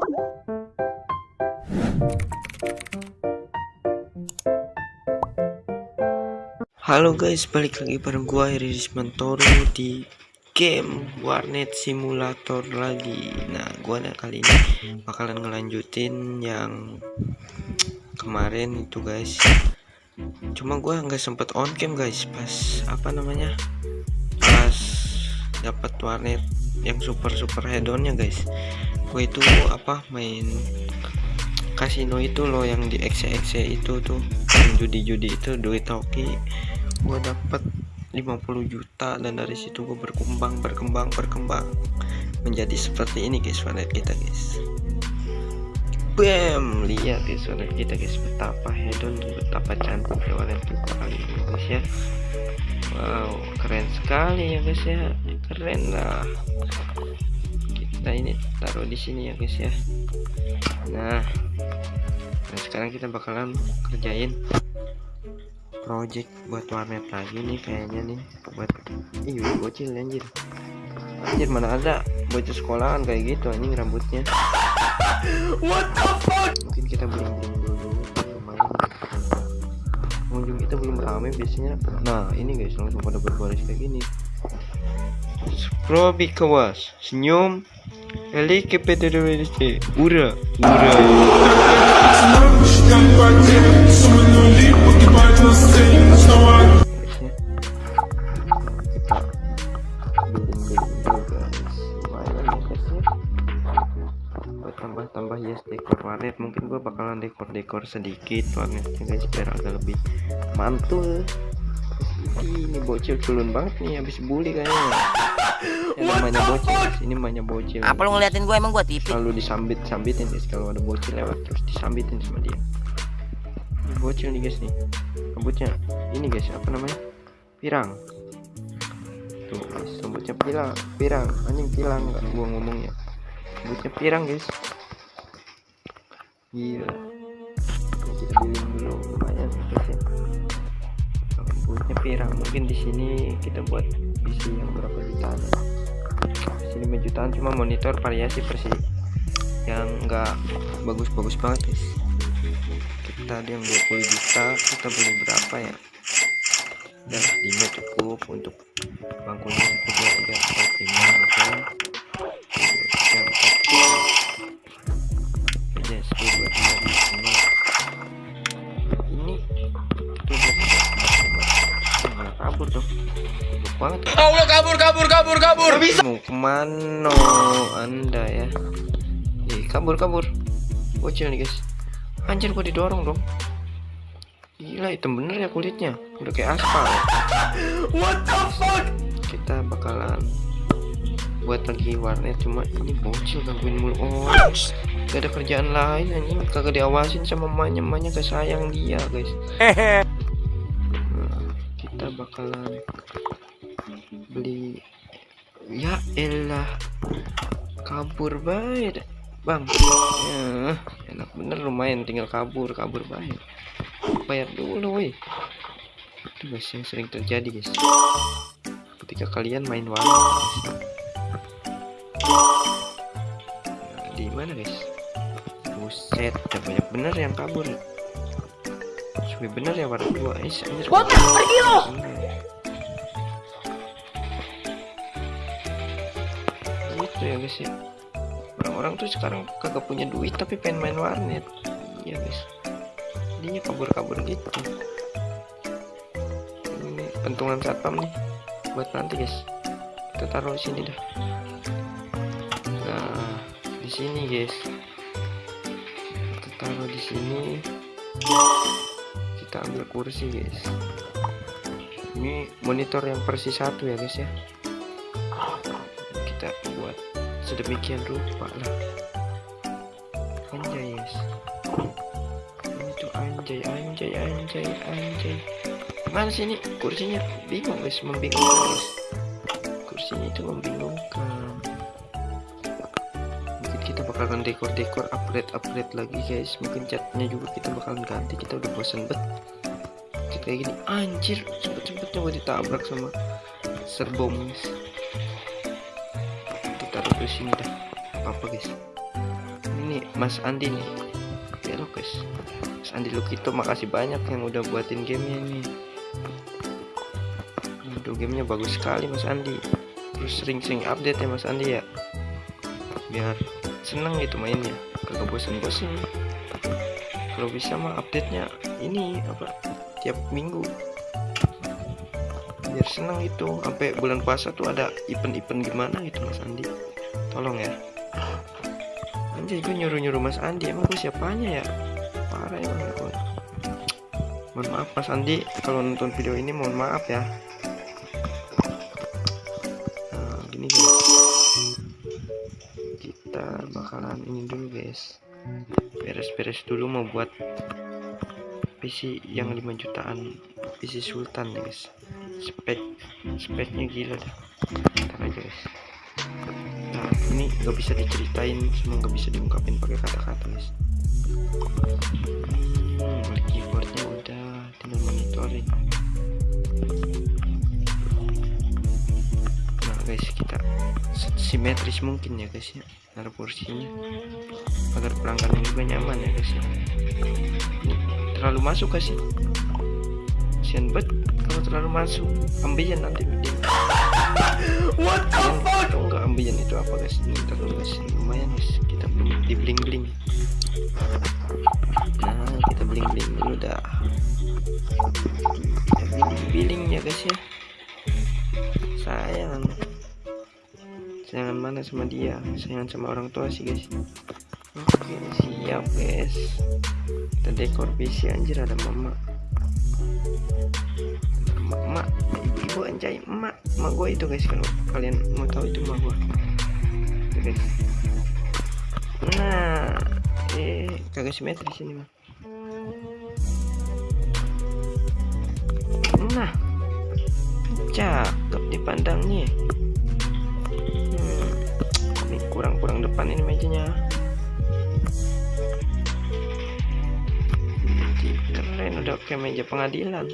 Halo guys, balik lagi bareng gua Iris Mantoro di game Warnet Simulator lagi. Nah, gua nah, kali ini bakalan ngelanjutin yang kemarin itu guys. Cuma gua nggak sempet on cam guys, pas apa namanya? Pas dapat warnet yang super super hedonnya guys. Gua itu apa main kasino itu loh yang di XC itu tuh judi-judi itu duit hoki. Gue dapat 50 juta dan dari situ gue berkembang berkembang berkembang menjadi seperti ini guys wallet kita guys. Bam! Lihat guys wallet kita guys betapa hedon betapa cantik ya kita kali ini guys ya. Wow keren sekali ya guys ya. Keren lah kita ini taruh di sini ya guys ya. Nah nah sekarang kita bakalan kerjain project buat warnet lagi nih kayaknya nih buat iya bocil anjir. Anjir mana ada bocil sekolahan kayak gitu anjing rambutnya. What the fuck? Mungkin kita bling bling dulu lumayan pengunjung kita belum ramai biasanya. Nah ini guys langsung pada berbaris kayak gini Probi kawas senyum Eli KPTWDC Ura Ura. Tambah-tambah yes dekor warnet. Mungkin gua bakalan dekor-dekor sedikit warnetnya guys biar agak lebih mantul ini bocil culun banget nih habis bully kayaknya. Yang namanya bocil ini namanya bocil. Apa lu ngeliatin gue emang gue TV selalu disambit sambitin guys. Kalau ada bocil lewat terus disambitin sama dia. Ini bocil nih guys nih. Rambutnya ini guys apa namanya? Pirang. Tuh guys rambutnya pirang pirang. Anjing pirang nggak gua ngomongnya. Rambutnya pirang guys. Gila. Kita billing dulu mungkin di sini kita buat PC yang berapa jutaan ya. Sini 5 jutaan cuma monitor variasi versi yang enggak bagus-bagus banget guys. Kita ada yang 20 juta kita beli berapa ya? Dan lima cukup untuk bangkunya satu dua tiga empat lima oke. tiga kabur kabur kabur. Bisa. Mau ke mana anda ya. Ih, kabur kabur. Bocil nih guys. Anjir gua didorong dong. Gila hitam bener ya kulitnya. Udah kayak aspal. What the fuck? Kita bakalan buat lagi warnet cuma ini bocil gangguin mulu oh gak ada kerjaan lain anjing. Kagak diawasin sama emaknya emaknya gak sayang dia guys. Nah, kita bakalan beli. Ya elah. Kabur baik bang. Ya, enak bener lumayan tinggal kabur kabur baik bayar dulu woi. Itu guys yang sering terjadi guys. Ketika kalian main guys. Nah, di mana guys? Buset udah banyak bener yang kabur. Suwe bener ya warna dua eh anjir Botak, pergi lo! Gitu ya guys ya orang-orang tuh sekarang kagak punya duit tapi pengen main warnet. Iya guys. Dia kabur-kabur gitu. Ini pentungan satpam nih. Buat nanti guys. Kita taruh sini dah. Nah di sini guys. Kita taruh di sini. Kita ambil kursi guys. Ini monitor yang persis satu ya guys ya sedemikian rupa lah. Anjay ini tuh anjay anjay anjay anjay. Mana sih ini kursinya bingung guys. Membingungkan guys. Kursinya itu membingungkan. Mungkin kita bakalan dekor-dekor upgrade-upgrade lagi guys. Mungkin catnya juga kita bakalan ganti. Kita udah bosan bet. Kayak gini. Anjir cepet-cepetnya gue ditabrak sama serbom guys kita sini dah. Apa, -apa guys? Ini Mas Andi nih. Belok guys. Mas Andi Lukito makasih banyak yang udah buatin gamenya ini. Aduh gamenya bagus sekali Mas Andi. Terus sering-sering update ya Mas Andi ya? Biar seneng gitu mainnya. Kagak bosan-bosan kalau bisa mah update nya ini apa tiap minggu. Biar seneng itu. Sampai bulan puasa tuh ada event-event gimana gitu Mas Andi tolong ya. Anjay gue nyuruh-nyuruh Mas Andi. Emang gue siapanya ya? Parah emang ya gue mohon maaf Mas Andi. Kalau nonton video ini mohon maaf ya. Nah gini guys. Kita bakalan ini dulu guys. Beres-beres dulu mau buat PC yang 5 jutaan PC Sultan guys. Spek speknya gila dah ntar aja guys nah ini nggak bisa diceritain semua nggak bisa diungkapin pakai kata-kata guys hmm, keyboardnya udah tinggal monitoring nah guys kita simetris mungkin ya guys ya naruh kursinya agar pelanggan juga nyaman ya guys ya. Ini terlalu masuk gak sih? Kasian banget kalau terlalu masuk. Ambiien nanti video What the fuck? atau enggak ambiien itu apa guys? Ini terlalu guys. Lumayan guys. Kita di bling bling nah kita bling bling dulu dah. Kita bling bling ya guys ya. Sayang. Sayangan mana sama dia? Sayangan sama orang tua sih guys. Oke siap guys. Kita dekor PC anjir ada mama emak ibu-ibu anjay emak emak gue itu guys kalau kalian mau tahu itu emak gue Tuh, guys nah eh kagak simetris ini mah nah cakep dipandangnya. Hmm, ini kurang-kurang depan ini mejanya. Keren udah kayak meja pengadilan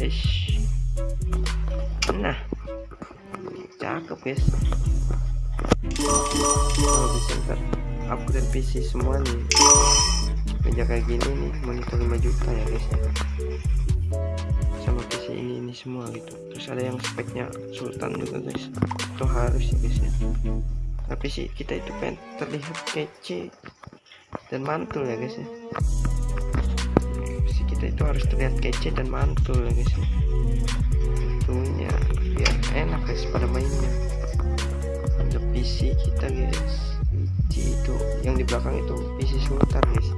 Ish. nah. Cakep guys. Kalau bisa ntar upgrade PC semua nih. Meja kayak gini nih monitor 5 juta ya guys ya. Sama PC ini ini semua gitu. Terus ada yang speknya Sultan juga guys. Itu harus ya guys ya. Tapi sih kita itu pengen terlihat kece dan mantul ya guys ya kita itu harus terlihat kece dan mantul ya guys ya. Tentunya biar enak guys pada mainnya. Ada PC kita guys. PC itu yang di belakang itu PC Sultan guys.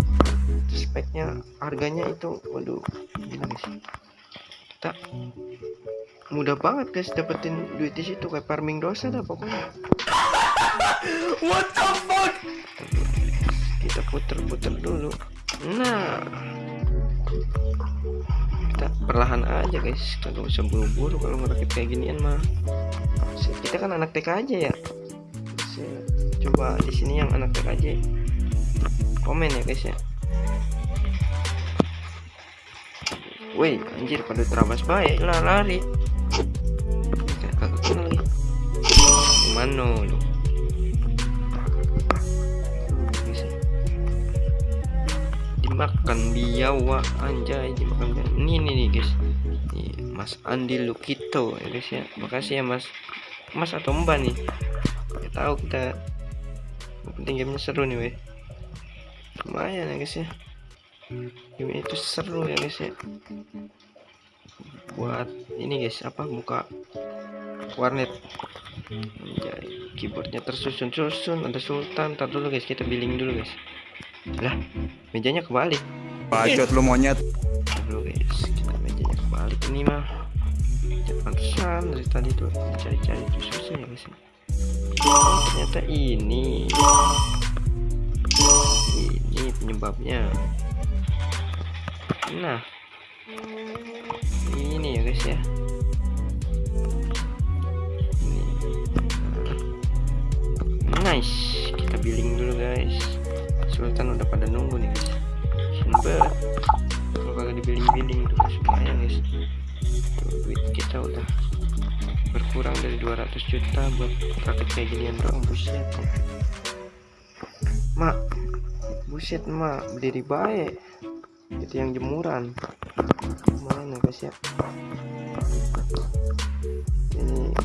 Speknya harganya itu waduh gila guys. Kita mudah banget guys dapetin duit di situ kayak farming dosa dah pokoknya. What the fuck? kita puter-puter dulu nah. Kita perlahan aja guys. Kagak usah buru-buru kalau ngerakit kayak ginian mah. Kita kan anak TK aja ya? Coba di sini yang anak TK aja. Komen ya guys ya. Woi anjir pada terabas baik lah lari. Kagak kenal lagi mana lu dimakan biawa anjay dimakan biawa. ini nih, nih guys. Nih, Mas Andi Lukito ya guys ya. Makasih ya Mas. Mas atau Mbak nih. Ya tahu kita penting gamenya seru nih weh. Lumayan ya guys ya. Game itu seru ya guys ya. Buat ini guys apa buka warnet. Anjay, keyboardnya tersusun-susun ada sultan. Ntar dulu guys kita billing dulu guys lah mejanya kebalik. Bacot lu monyet. Dulu guys kita mejanya kebalik ini mah. Ya pantesan dari tadi tuh cari-cari tuh susah ya guys oh, ternyata ini. Ini penyebabnya. Nah. Ini ya guys ya. Ini. Nice. Kita billing dulu guys Sultan udah pada nunggu nih guys. Banget. Kalau kagak dibilling billing tuh guys. Lumayan guys. Duit kita udah kurang dari 200 juta buat rakit kayak ginian doang. Buset mak. Buset mak. Berdiri baik itu yang jemuran. Mana guys ya? Ini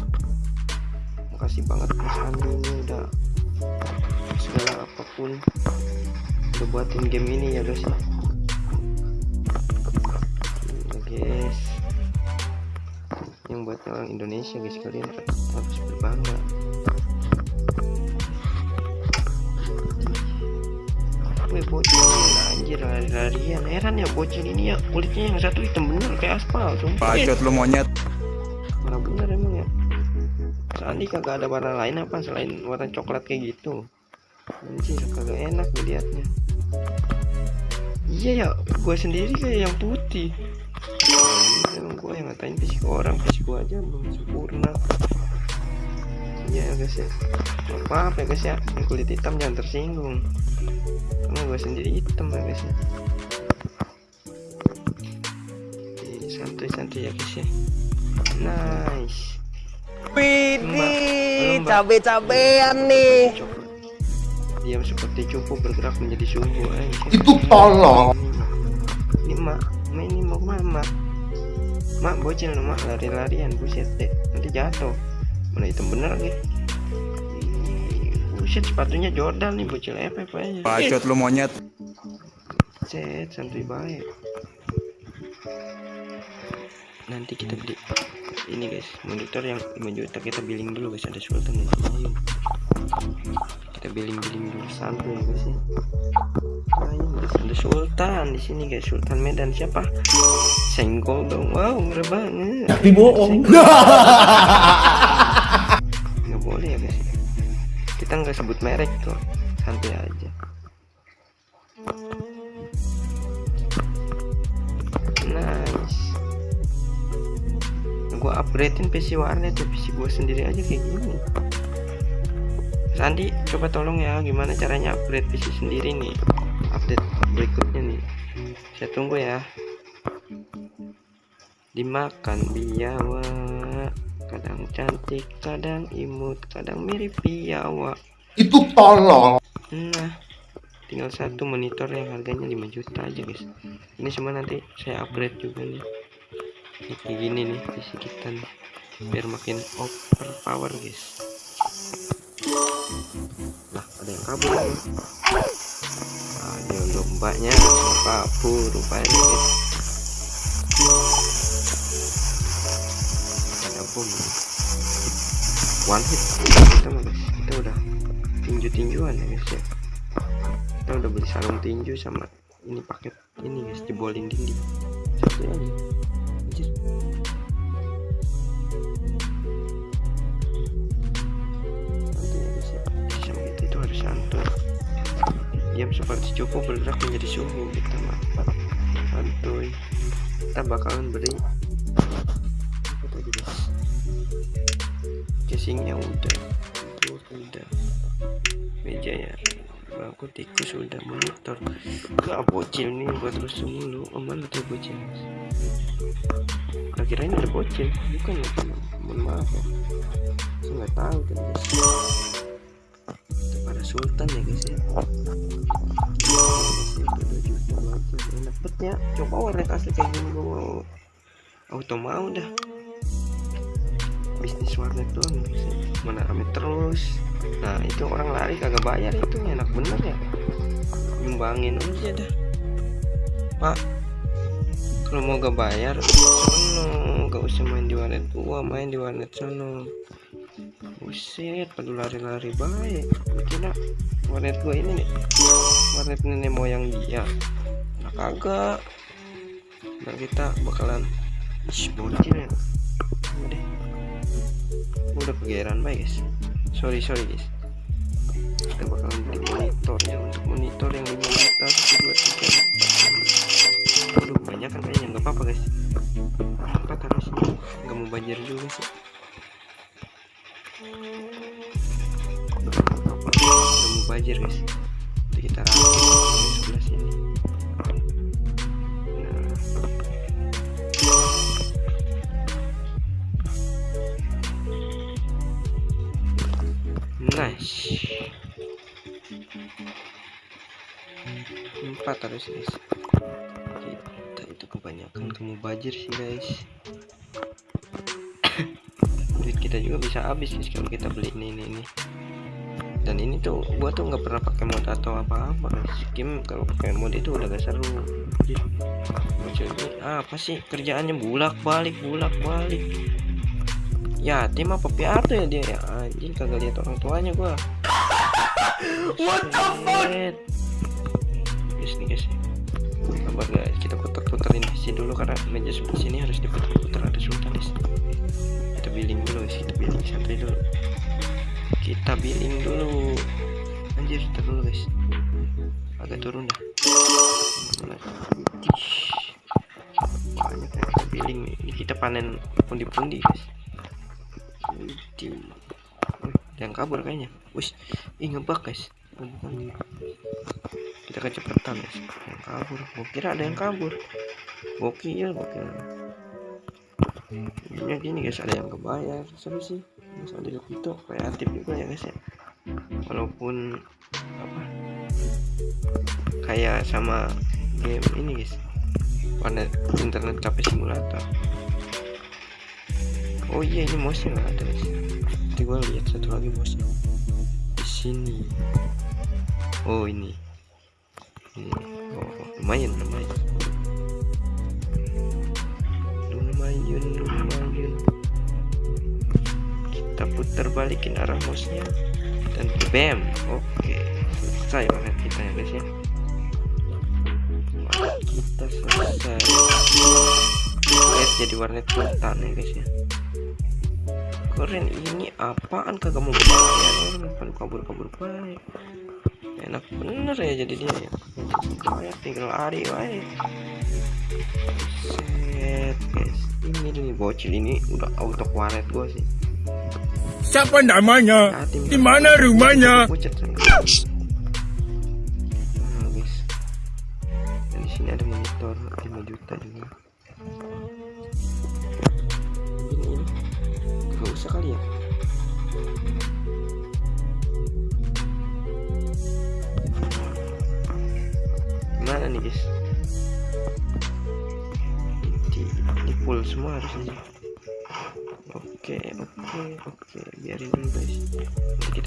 makasih banget Mas Andi ini udah segala apa pun udah buatin game ini ya guys ya. Guys. Yang buat orang Indonesia guys kalian harus berbangga. Wih bocil. Anjir lari-larian. Heran ya bocil ini ya. Kulitnya yang satu hitam bener kayak aspal sumpah. Bacot lu monyet. warna bener emang ya? Sandi kagak ada warna lain apa selain warna coklat kayak gitu anjir kagak enak dilihatnya iya ya gue sendiri kayak yang putih. Anjir, emang gue yang ngatain fisik orang. Fisik gue aja belum sempurna. Iya ya guys ya. Maaf ya guys ya. Yang kulit hitam jangan tersinggung. Karena gue sendiri hitam ya guys ya. Ih, santuy-santuy ya guys ya. Nice. Widih, cabe-cabean nih. Diam seperti cupu bergerak menjadi sumbu anjir. Itu tolong. Ini mak, ini mau ke mana mak? Bocil mak lari-larian buset deh nanti jatuh. Mana hitam bener lagi. Ih, Buset sepatunya Jordan nih bocil FF aja. Bacot lu monyet. Set santuy baik. Nanti kita beli ini guys monitor yang 5 juta kita billing dulu guys. Ada sultan sini ayo. kita billing billing dulu. Santuy ya guys ya. Ayo guys. Ada sultan di sini guys. Sultan medan. Siapa? Senggol dong. Wow ngeri banget. Tapi bohong. Nggak boleh ya guys. Kita nggak sebut merek tuh. Santai aja gue upgradein PC warnet ya PC gue sendiri aja kayak gini Sandi coba tolong ya gimana caranya upgrade PC sendiri nih update berikutnya nih saya tunggu ya dimakan biawa kadang cantik kadang imut kadang mirip biawa Itu tolong. Nah, tinggal satu monitor yang harganya 5 juta aja guys. Ini semua nanti saya upgrade juga nih. Ini kayak gini nih PC kita nih. Biar makin overpower guys. Nah, ada yang kabur lagi. Ayo lombanya kabur rupanya guys. Ada bom. One hit kita mah guys. Kita udah tinju-tinjuan ya guys ya kita udah beli sarung tinju sama ini paket ini guys jebolin dinding satu aja Anjir. itu harus santuy diam seperti cukup bergerak menjadi suhu kita mah santuy kita bakalan beri casingnya udah. Itu udah. Meja ya aku tikus udah monitor. Gak bocil nih buat terus mulu. Mana tuh bocil. Nah, kirain ada bocil. Bukan ya mohon maaf ya saya nggak tahu kan guys. Para sultan ya guys ya. Enak ya coba warnet asli kayak gini gua mau. Auto mau dah. Bisnis warnet doang guys ya. mana rame terus nah itu orang lari kagak bayar itu. enak bener ya. Nyumbangin aja dah. Pak kalau mau gak bayar sono. Gak usah main di warnet gua main di warnet sono. Buset pada lari-lari baik. Kira warnet gua ini nih warnet nenek moyang dia. Nah kagak. Nah kita bakalan Ih, bocil ya udah udah kegeeran baik guys sorry sorry guys. Kita bakalan beli monitornya untuk monitor yang 5 juta 1 2 3 aduh banyak kan kayaknya nggak apa-apa guys. Empat harus nggak mau banjir juga sih. Nggak mau banjir guys. Kita rapiin empat harus guys. Kita itu kebanyakan kamu bajir sih guys. Duit kita juga bisa habis guys kalau kita beli ini ini, ini. dan ini tuh gua tuh nggak pernah pakai mod atau apa-apa guys. Game kalau pakai mod itu udah gak seru. Ini apa sih? Kerjaannya bulak balik bulak balik ya tim apa piatu ya dia ya? Anjing kagak lihat orang tuanya gua. What the fuck? Guys nih guys. Sabar guys. Kita putar-putarin di sini dulu karena meja sebelah sini harus diputar-putar. Ada sultan guys kita billing dulu guys. Kita billing santai dulu. Kita billing dulu. Anjir kita dulu guys. Agak turun dah. Banyak ya kita billing nih. Ini kita panen pundi-pundi guys Ada yang kabur kayaknya. Wis ih ngebak guys. Kita kecepatan guys. Ada yang kabur. Gua kira ada yang kabur. Gokil gokil. Ini gini guys. Ada yang kebayar. Seru sih. Mas Adi itu kreatif juga ya guys ya. Walaupun apa? Kayak sama game ini guys. Warnet internet cafe simulator oh iya ini mouse nggak ada guys. Nanti gua lihat satu lagi mouse di sini. Oh ini. Ini oh lumayan lumayan. Lumayan lumayan. Kita putar balikin arah mouse nya dan bam oke. Selesai warnet kita ya guys ya. Kita selesai. Lihat jadi warnet sultan ya guys ya keren ini apaan? Kagak mau bayar orang kabur kabur baik enak bener ya jadi dia ya. Kayak tinggal lari wae set guys. Ini nih bocil ini udah auto waret gua sih. Siapa namanya? Di mana rumahnya?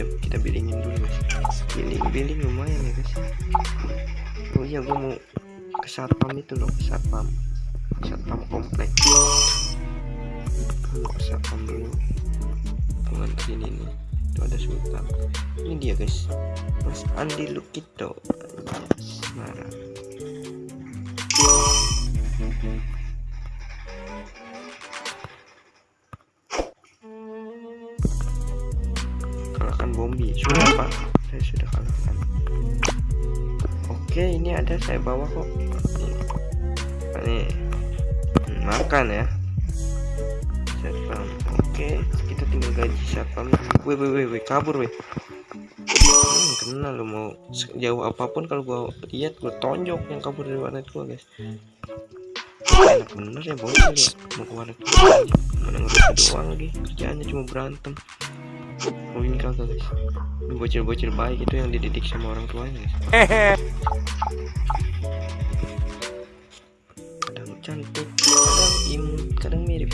Kita kita billingin dulu guys. Billing, billing lumayan ya guys. Oh iya, gua mau ke satpam itu loh, ke satpam, satpam komplek. Mau ke satpam dulu. Teman sini nih, itu ada sultan. Ini dia guys, Mas Andi Lukito. Yes, ada saya bawa kok. Ini makan ya. Satpam oke. Kita tinggal gaji satpam. Weh weh weh weh kabur weh. Hmm, kenal lo mau sejauh apa pun kalau gua lihat gua tonjok yang kabur dari warnet gua guys. Enak bener ya bocil ya mau ke warnet gua aja. mana doang lagi? Kerjaannya cuma berantem Ini kagak guys Ini bocil-bocil baik itu yang dididik sama orang tuanya guys Kadang cantik, kadang imut, kadang mirip